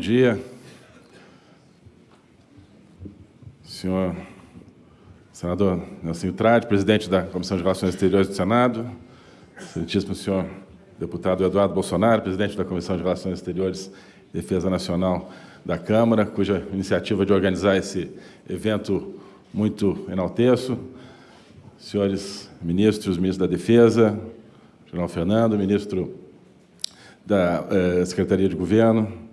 dia. Senhor senador Nelson Trade, presidente da Comissão de Relações Exteriores do Senado, excelentíssimo senhor deputado Eduardo Bolsonaro, presidente da Comissão de Relações Exteriores e Defesa Nacional da Câmara, cuja iniciativa de organizar esse evento muito enalteço, senhores ministros, ministro da Defesa, general Fernando, ministro da eh, Secretaria de Governo,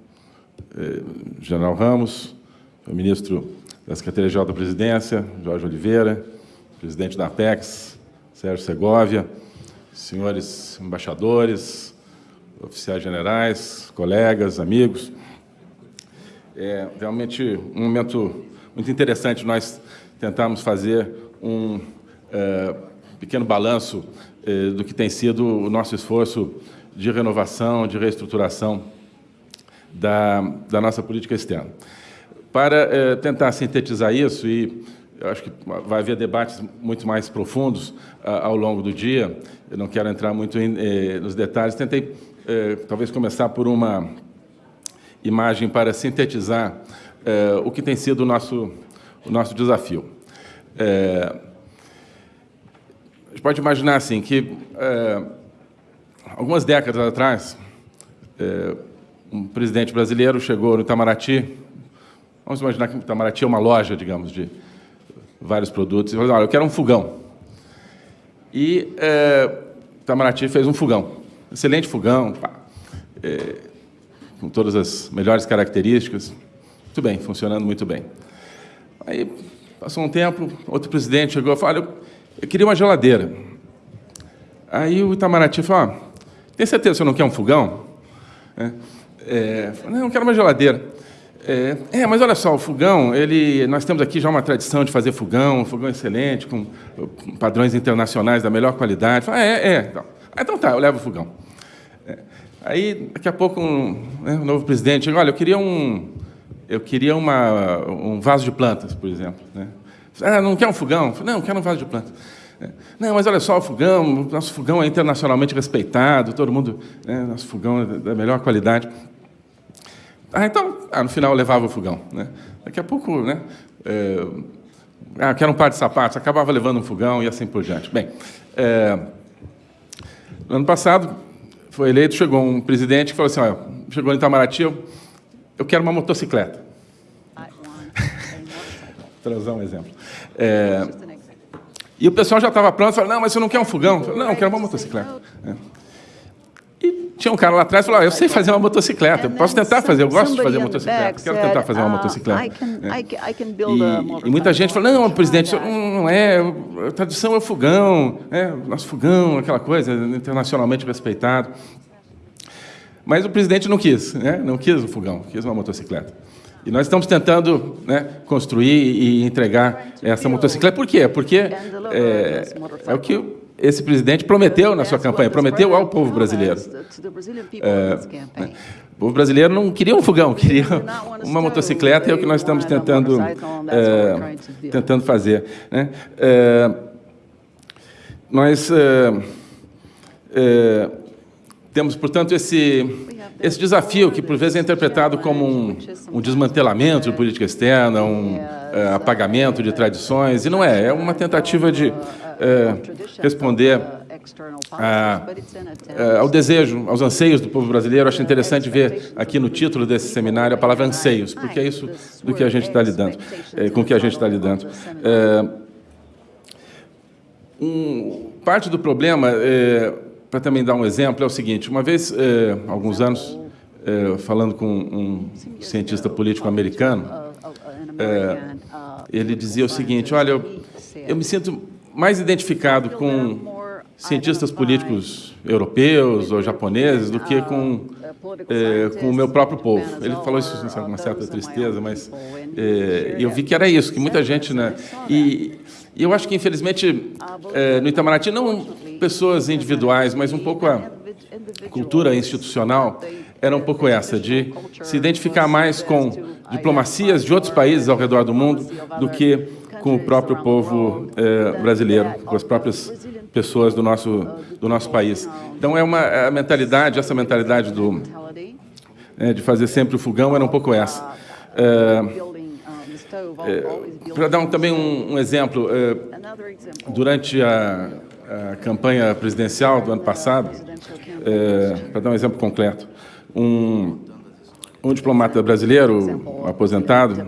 eh, general Ramos, o ministro da Secretaria-Geral da Presidência, Jorge Oliveira, presidente da Apex, Sérgio Segovia, senhores embaixadores, oficiais generais, colegas, amigos. É realmente um momento muito interessante nós tentarmos fazer um é, pequeno balanço é, do que tem sido o nosso esforço de renovação, de reestruturação da, da nossa política externa. Para é, tentar sintetizar isso, e acho que vai haver debates muito mais profundos ao longo do dia, eu não quero entrar muito em, eh, nos detalhes, tentei eh, talvez começar por uma imagem para sintetizar eh, o que tem sido o nosso, o nosso desafio. a gente pode imaginar assim, que algumas décadas atrás, um presidente brasileiro chegou no Itamaraty, vamos imaginar que o Itamaraty é uma loja, digamos, de vários produtos, e falou, olha, eu quero um fogão. E é, Itamaraty fez um fogão, excelente fogão, pá, é, com todas as melhores características, muito bem, funcionando muito bem. Aí, passou um tempo, outro presidente chegou e falou, eu, eu queria uma geladeira. Aí o Itamaraty falou, ah, tem certeza que você não quer um fogão? É, é, não, eu quero uma geladeira. É, é, mas olha só, o fogão, ele, nós temos aqui já uma tradição de fazer fogão, um fogão excelente, com padrões internacionais da melhor qualidade. Ah, é, é. Então, ah, então tá, eu levo o fogão. É. Aí, daqui a pouco, um, né, um novo presidente chega, olha, eu queria um, eu queria uma, um vaso de plantas, por exemplo. Né? Ah, não quer um fogão? Não, quero um vaso de plantas. É. Não, mas olha só, o fogão, nosso fogão é internacionalmente respeitado, todo mundo, né, nosso fogão é da melhor qualidade. Ah, então, ah, no final eu levava o fogão. Né? Daqui a pouco, né? É, ah, quero um par de sapatos, acabava levando um fogão e assim por diante. Bem, é, no ano passado, foi eleito, chegou um presidente que falou assim, olha, chegou em Itamaraty, eu, eu quero uma motocicleta. Usar um exemplo. É, e o pessoal já estava pronto, falou, não, mas você não quer um fogão? Falei, não, eu quero uma motocicleta. É. Tinha um cara lá atrás que falou, ah, eu sei fazer uma motocicleta, eu posso tentar fazer, eu gosto de fazer motocicleta, quero tentar fazer uma motocicleta. E, e muita gente falou, não, presidente, não é, a tradição é o fogão, é, nosso fogão, aquela coisa, internacionalmente respeitado. Mas o presidente não quis, né? não quis o fogão, quis uma motocicleta. E nós estamos tentando né, construir e entregar essa motocicleta. Por quê? Porque é, é o que esse presidente prometeu na sua campanha, prometeu ao povo brasileiro. É, né? o povo brasileiro não queria um fogão, queria uma motocicleta, e é o que nós estamos tentando, é, tentando fazer. Né? É, nós é, é, temos, portanto, esse, esse desafio, que por vezes é interpretado como um, um desmantelamento de política externa, um é, apagamento de tradições, e não é, é uma tentativa de é, responder a, a, ao desejo, aos anseios do povo brasileiro. Acho interessante ver aqui no título desse seminário a palavra anseios, porque é isso do que a gente está lidando, é, com que a gente está lidando. É, um, parte do problema, é, para também dar um exemplo, é o seguinte, uma vez, é, alguns anos, é, falando com um cientista político americano, ele dizia o seguinte, olha, eu, eu me sinto mais identificado com cientistas políticos europeus ou japoneses do que com, é, com o meu próprio povo. Ele falou isso com uma certa tristeza, mas é, eu vi que era isso, que muita gente... Né, e, e eu acho que, infelizmente, é, no Itamaraty, não pessoas individuais, mas um pouco a cultura institucional era um pouco essa, de se identificar mais com diplomacias de outros países ao redor do mundo do que com o próprio povo é, brasileiro, com as próprias pessoas do nosso, do nosso país. Então, é uma a mentalidade, essa mentalidade do, né, de fazer sempre o fogão era um pouco essa. É, é, Para dar um, também um, um exemplo, é, durante a, a, campanha presidencial do ano passado, é, para dar um exemplo concreto, um, um diplomata brasileiro, aposentado,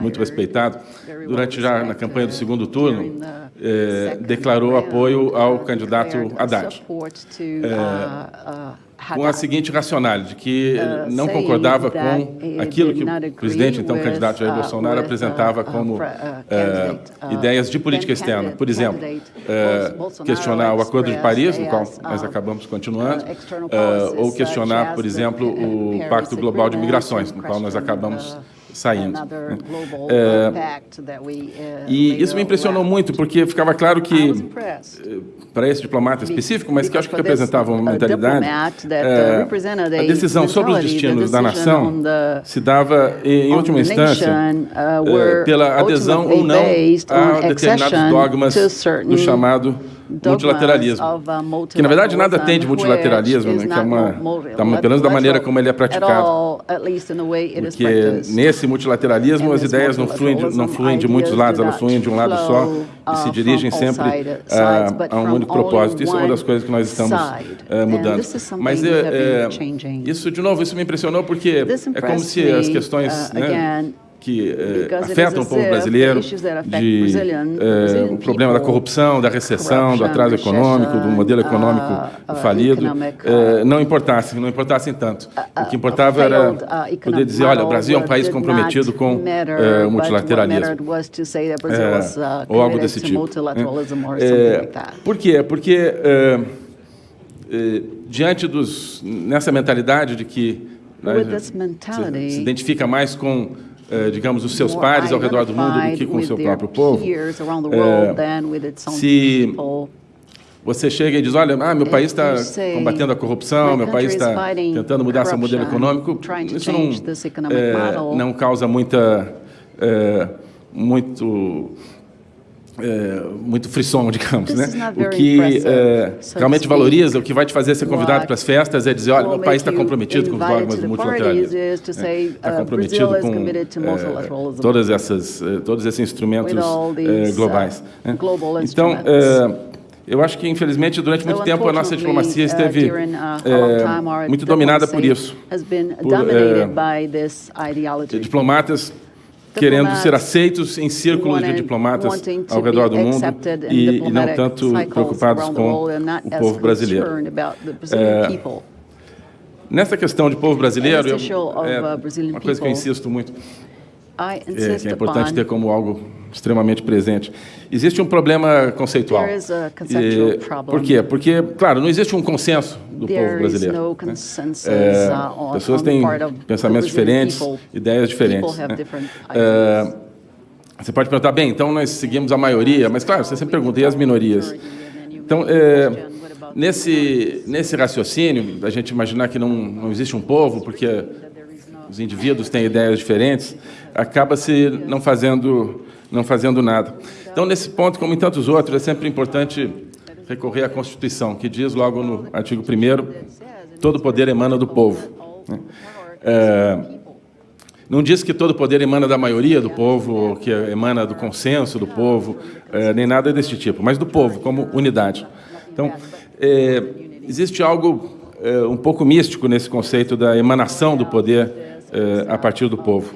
muito respeitado, durante já na campanha do segundo turno, eh, declarou apoio ao candidato Haddad. Eh, com a seguinte racionalidade, de que uh, não concordava com aquilo que o presidente, então candidato Jair uh, Bolsonaro, apresentava como uh, ideias de política externa. Por exemplo, questionar o Acordo de Paris, no qual nós acabamos continuando, ou questionar, por exemplo, o Pacto Global de Migrações, no qual nós acabamos saindo. É, e isso me impressionou muito, porque ficava claro que, eh, para esse diplomata específico, mas que acho que representava uma mentalidade, é, a decisão sobre os destinos da nação se dava, em última instância, é, pela adesão ou não a determinados dogmas do chamado multilateralismo, uh, que na verdade nada tem de multilateralismo, né, que é uma, da, pelo menos da maneira como ele é praticado, porque nesse multilateralismo as ideias não fluem, de, não fluem de muitos lados, elas fluem de um lado só e se uh, dirigem sempre a, a um único propósito. Isso é uma das coisas que nós estamos uh, mudando. Mas isso, de novo, isso me impressionou porque é como se as questões né, que eh, afetam o povo brasileiro, de eh, o problema da corrupção, da recessão, do atraso econômico, do modelo econômico uh, uh, falido, eh, não importassem, não importassem tanto. O que importava era poder dizer, olha, o Brasil é um país comprometido com o multilateralismo, ou algo desse tipo. por quê? Porque diante dos nessa mentalidade de que né, se identifica mais com eh, digamos, os seus pares ao redor do mundo do que com o seu próprio povo. Eh, se você chega e diz, olha, ah, meu país está combatendo a corrupção, meu país está tentando mudar seu modelo econômico, isso não, é, não causa muita, é, muito é, muito frisson, digamos, né? O que é, realmente valoriza, o que vai te fazer ser convidado para as festas é dizer, olha, meu país está comprometido com os dogmas do multilateralismo, está uh, comprometido com é, todas essas, é, todos esses instrumentos é, globais. Né? Então, é, eu acho que, infelizmente, durante muito tempo a nossa diplomacia uh, esteve muito dominada por isso, por diplomatas querendo ser aceitos em círculos de diplomatas ao redor do mundo e, e não tanto preocupados com o povo brasileiro. É, nessa questão de povo brasileiro, eu, é uh, uma coisa que eu insisto muito, é, que é importante ter como algo extremamente presente. Existe um problema conceitual. E, por quê? Porque, claro, não existe um consenso do povo brasileiro. Né? É, uh, pessoas têm pensamentos diferentes, ideias diferentes. Né? É, você pode perguntar, bem, então nós seguimos a maioria, mas, claro, você sempre pergunta, e as minorias? Então, é, nesse, nesse raciocínio, a gente imaginar que não, não existe um povo, porque os indivíduos têm ideias diferentes, acaba se não fazendo, não fazendo nada. Então, nesse ponto, como em tantos outros, é sempre importante recorrer à Constituição, que diz logo no artigo 1 todo poder emana do povo. Né? É, não diz que todo poder emana da maioria do povo, ou que emana do consenso do povo, é, nem nada desse tipo, mas do povo, como unidade. Então, é, existe algo é, um pouco místico nesse conceito da emanação do poder é, a partir do povo.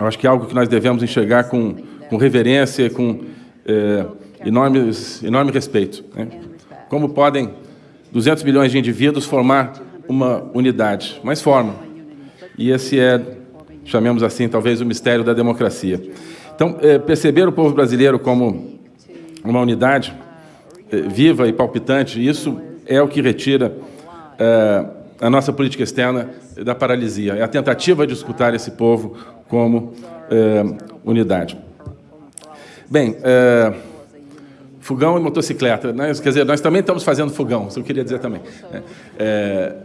Eu acho que é algo que nós devemos enxergar com, com reverência, com é, enormes, enorme respeito. Né? Como podem 200 milhões de indivíduos formar uma unidade? Mas formam. E esse é, chamemos assim, talvez o mistério da democracia. Então, é, perceber o povo brasileiro como uma unidade viva e palpitante, isso é o que retira a nossa política externa da paralisia. É a tentativa de escutar esse povo como é, unidade. Bem, é, fogão e motocicleta. Né? Quer dizer, nós também estamos fazendo fogão, isso eu queria dizer também. É, é,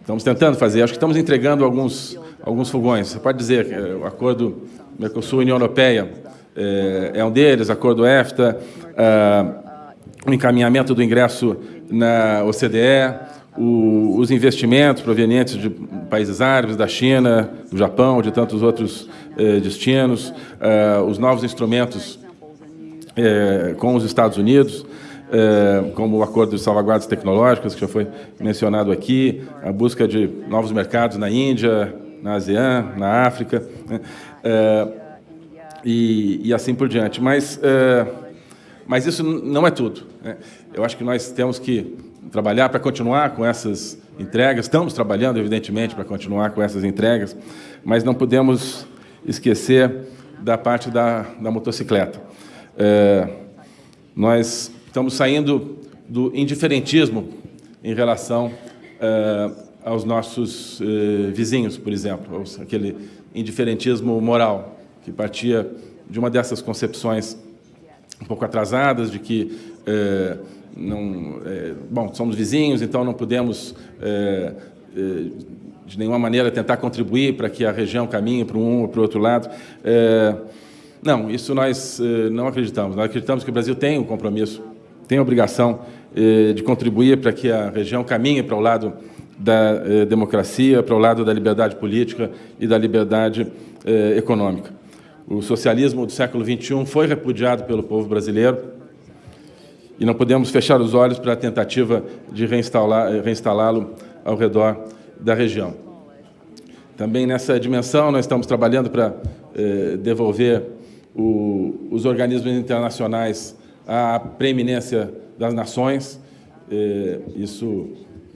estamos tentando fazer, acho que estamos entregando alguns, alguns fogões. Você pode dizer que é, o acordo Mercosul-União Europeia é, é, um deles, acordo EFTA, é, o encaminhamento do ingresso na OCDE, o, os investimentos provenientes de países árabes, da China, do Japão, de tantos outros eh, destinos, eh, os novos instrumentos eh, com os Estados Unidos, eh, como o Acordo de Salvaguardas Tecnológicas, que já foi mencionado aqui, a busca de novos mercados na Índia, na ASEAN, na África, né? Eh, e, e, assim por diante. Mas, eh, mas isso não é tudo. Né? Eu acho que nós temos que trabalhar para continuar com essas entregas. Estamos trabalhando, evidentemente, para continuar com essas entregas, mas não podemos esquecer da parte da, da motocicleta. É, nós estamos saindo do indiferentismo em relação é, aos nossos é, vizinhos, por exemplo, aquele indiferentismo moral que partia de uma dessas concepções um pouco atrasadas de que é, não, é, bom, somos vizinhos, então não podemos, é, é, de nenhuma maneira, tentar contribuir para que a região caminhe para um ou para o outro lado. É, não, isso nós é, não acreditamos. Nós acreditamos que o Brasil tem um compromisso, tem a obrigação de contribuir para que a região caminhe para o lado da democracia, para o lado da liberdade política e da liberdade econômica. O socialismo do século XXI foi repudiado pelo povo brasileiro, e não podemos fechar os olhos para a tentativa de reinstalá-lo ao redor da região. Também nessa dimensão, nós estamos trabalhando para eh, devolver o, os organismos internacionais à preeminência das nações. Eh, isso,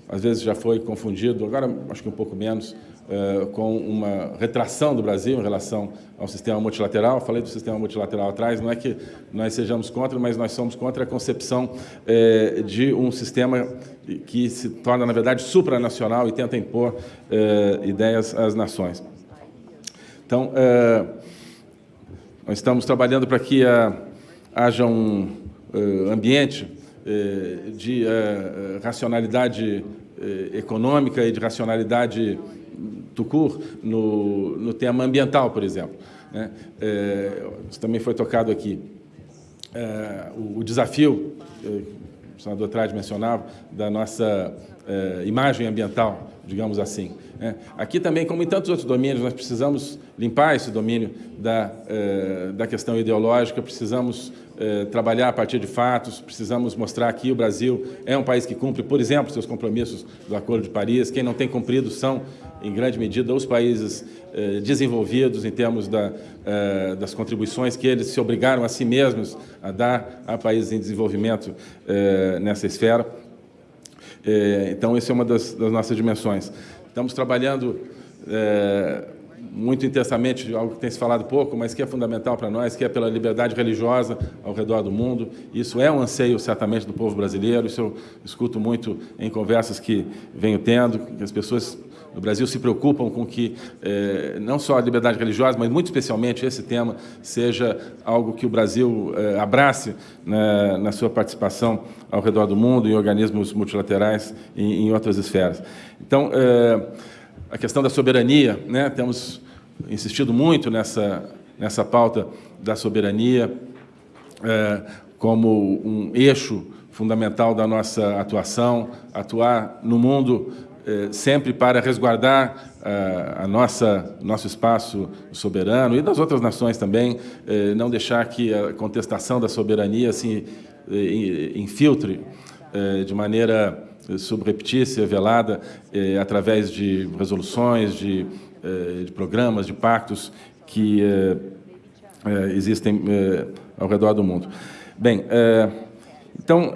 às vezes, já foi confundido, agora acho que um pouco menos, eh, com uma retração do Brasil em relação ao sistema multilateral. falei do sistema multilateral atrás, não é que nós sejamos contra, mas nós somos contra a concepção eh, de um sistema que se torna, na verdade, supranacional e tenta impor eh, ideias às nações. Então, nós estamos trabalhando para que haja um ambiente de racionalidade econômica e de racionalidade Tucur no, no tema ambiental, por exemplo. Né? É, isso também foi tocado aqui. É, o, o, desafio, é, o senador Trade mencionava, da nossa é, imagem ambiental, digamos assim. Né? Aqui também, como em tantos outros domínios, nós precisamos limpar esse domínio da, é, da questão ideológica, precisamos é, trabalhar a partir de fatos, precisamos mostrar que o Brasil é um país que cumpre, por exemplo, seus compromissos do Acordo de Paris. Quem não tem cumprido são em grande medida, os países eh, desenvolvidos em termos da, eh, das contribuições que eles se obrigaram a si mesmos a dar a países em desenvolvimento eh, nessa esfera. então, essa é uma das, das, nossas dimensões. Estamos trabalhando muito intensamente, algo que tem se falado pouco, mas que é fundamental para nós, que é pela liberdade religiosa ao redor do mundo. Isso é um anseio, certamente, do povo brasileiro. Isso eu escuto muito em conversas que venho tendo, que as pessoas no Brasil se preocupam com que eh, não só a liberdade religiosa, mas muito especialmente esse tema seja algo que o Brasil eh, abrace na, na, sua participação ao redor do mundo, em organismos multilaterais e em outras esferas. Então, eh, a questão da soberania, né, temos insistido muito nessa, nessa pauta da soberania como um eixo fundamental da nossa atuação, atuar no mundo sempre para resguardar eh, a nossa nosso espaço soberano e das outras nações também, eh, não deixar que a contestação da soberania se infiltre de maneira subreptícia, velada, através de resoluções, de, de programas, de pactos que existem ao redor do mundo. Bem, então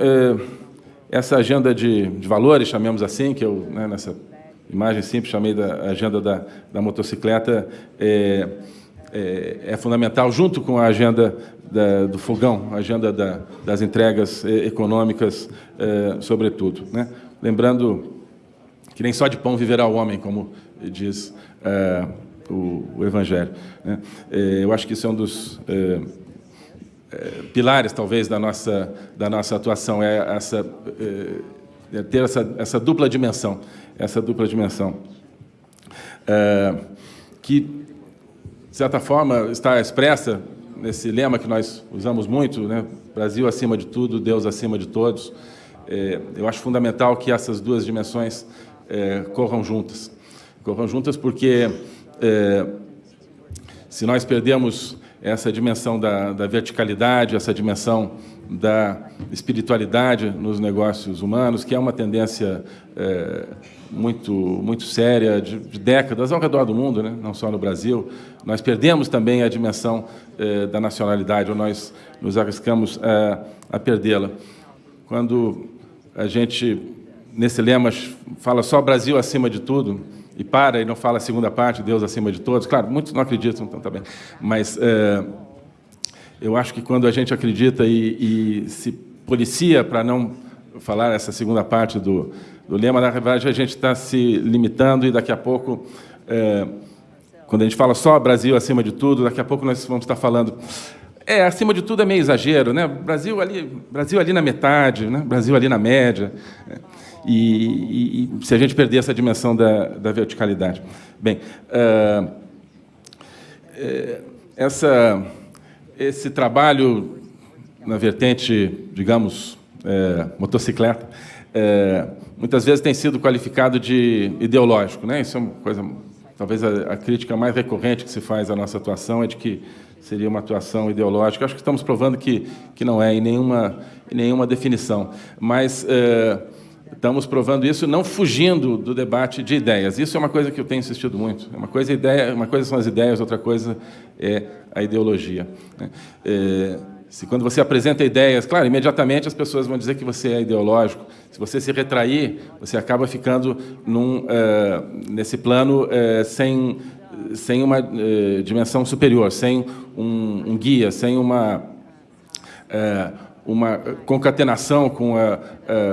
essa agenda de, de valores, chamemos assim, que eu, né, nessa imagem simples, chamei da agenda da, da motocicleta, é, é, é, fundamental, junto com a agenda da, do fogão, a agenda da, das entregas é, econômicas, é, sobretudo. Né? Lembrando que nem só de pão viverá o homem, como diz é, o, o, Evangelho. Né? É, eu acho que isso é um dos eh, pilares, talvez, da nossa, da nossa atuação, é, essa, é ter essa, essa dupla dimensão, essa dupla dimensão, é, que, de certa forma, está expressa nesse lema que nós usamos muito, né? Brasil acima de tudo, Deus acima de todos, é, eu acho fundamental que essas duas dimensões corram juntas. Corram juntas porque, se nós perdemos essa dimensão da, da verticalidade, essa dimensão da espiritualidade nos negócios humanos, que é uma tendência é, muito, muito séria de, de, décadas ao redor do mundo, né? não só no Brasil. Nós perdemos também a dimensão é, da nacionalidade, ou nós nos arriscamos a, a perdê-la. Quando a gente, nesse lema, fala só Brasil acima de tudo, e para e não fala a segunda parte, Deus acima de todos. Claro, muitos não acreditam, então tá bem. Mas é, eu acho que quando a gente acredita e, e se policia para não falar essa segunda parte do, do lema, na verdade, a gente está se limitando e daqui a pouco, é, quando a gente fala só Brasil acima de tudo, daqui a pouco nós vamos estar falando é, acima de tudo é meio exagero, né? Brasil ali, Brasil ali na metade, né? Brasil ali na média. E, e, se a gente perder essa dimensão da, da verticalidade. Bem, uh, essa esse trabalho na vertente, digamos, é, motocicleta, é, muitas vezes tem sido qualificado de ideológico. Né? Isso é uma coisa, talvez a, a, crítica mais recorrente que se faz à nossa atuação é de que seria uma atuação ideológica. Acho que estamos provando que, que não é, em nenhuma, em nenhuma definição. Mas é, Estamos provando isso não fugindo do debate de ideias. Isso é uma coisa que eu tenho insistido muito. Uma coisa, ideia, uma coisa são as ideias, outra coisa é a ideologia. Né? É, se quando você apresenta ideias, claro, imediatamente as pessoas vão dizer que você é ideológico. Se você se retrair, você acaba ficando num, é, nesse plano é, sem, sem uma é, dimensão superior, sem um, um guia, sem uma, é, uma concatenação com a,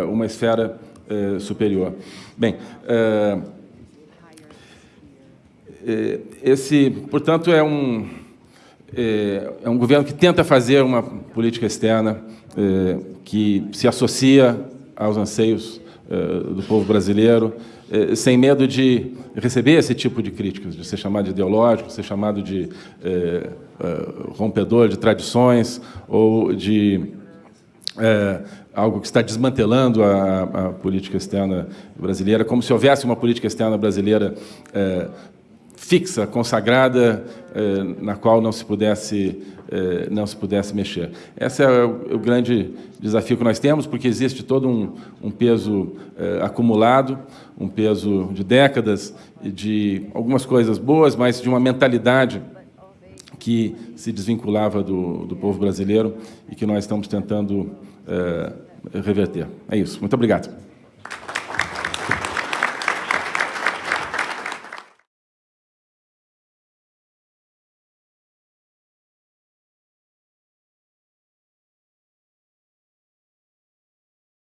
uma esfera eh, superior. Bem, eh, eh, esse, portanto, é um, é um governo que tenta fazer uma política externa que se associa aos anseios do povo brasileiro, sem medo de receber esse tipo de críticas, de ser chamado de ideológico, ser chamado de rompedor de tradições ou de é, algo que está desmantelando a, a, política externa brasileira, como se houvesse uma política externa brasileira é, fixa, consagrada, é, na qual não se pudesse é, não se pudesse mexer. Esse é o, o, grande desafio que nós temos, porque existe todo um, um peso é, acumulado, um peso de décadas, de algumas coisas boas, mas de uma mentalidade que se desvinculava do, do povo brasileiro e que nós estamos tentando é, reverter. É isso. Muito obrigado.